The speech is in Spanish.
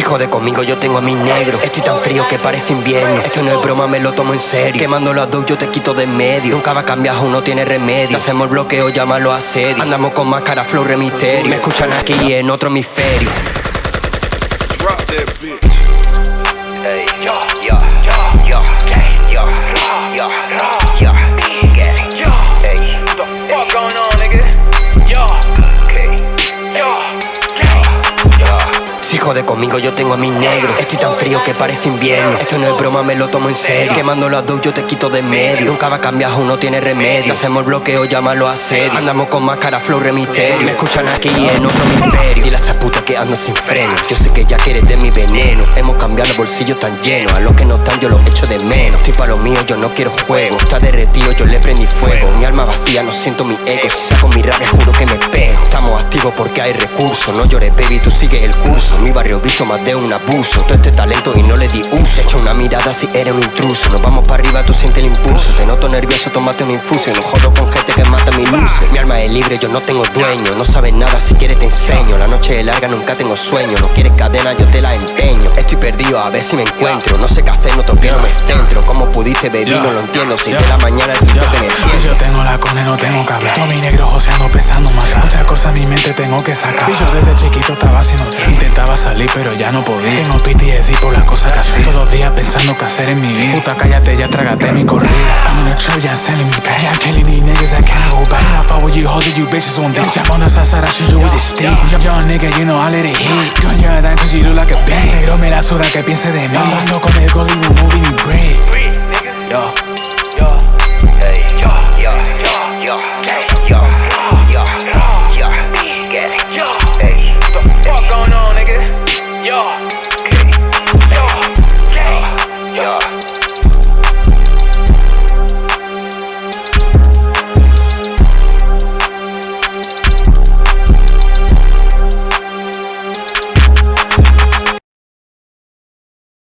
Si jode conmigo yo tengo a mis negros Estoy tan frío que parece invierno. Esto no es broma, me lo tomo en serio. Quemando las dos yo te quito de medio. Nunca va a cambiar, uno tiene remedio. Hacemos el bloqueo, llámalo asedio. Andamos con máscara, flow, remisterio Me escuchan aquí y en otro hemisferio. Drop that bitch. Jode conmigo yo tengo a mis negros Estoy tan frío que parece invierno. Esto no es broma, me lo tomo en serio. Quemando las dos yo te quito de medio. Nunca va a cambiar, uno tiene remedio. Hacemos bloqueo, llámalo asedio Andamos con máscara, flow, remisterio Me escuchan aquí y en otro hemisferio Dile a esa puta que ando sin freno. Yo sé que ya quieres de mi veneno. Hemos cambiado los bolsillos tan llenos. A los que no están yo los echo de menos. Estoy para lo mío, yo no quiero juego. Está derretido, yo le prendí fuego. Mi alma vacía, no siento mi ego. Si saco mi rabia, juro que me pego Porque hay recursos No llores, baby, tú sigues el curso. Mi barrio visto más de un abuso. Todo este talento y no le di uso. Echa una mirada si eres un intruso. Nos vamos para arriba, tú sientes el impulso. Te noto nervioso, tómate una infusión No jodo con gente que mata mi luces Mi alma es libre, yo no tengo dueño. No sabes nada, si quieres te enseño. La noche es larga, nunca tengo sueño. No quieres cadena, yo te la empeño. Estoy perdido, a ver si me encuentro. No sé qué hacer, no toqueo, no me centro. ¿Cómo pudiste, baby? No lo entiendo. Seis de la mañana, el quinto que me Yo siento. tengo la cone, no tengo que hablar. Todo mi negro joseando, pensando matar. Muchas cosas en mi mente tengo que sacar. Y yo desde chiquito estaba haciendo trap. Intentaba salir, pero ya no podía. Tengo PTSD por las cosas que hacía. Todos los días pensando qué hacer en mi vida. Puta, cállate, ya trágate mi corrida. I'm in a ya selling me back. Yeah, I'm killing these niggas, I cannot go back. And I fuck with you hoes and you bitches on dick. Jump on the side, side, I you with the stick. Young, young nigga, you know I let it hit. Yo, yo, that cause you look like a bang. Negro me la suda que piense de mí. Ando con el gold y no moving ni break. Yo.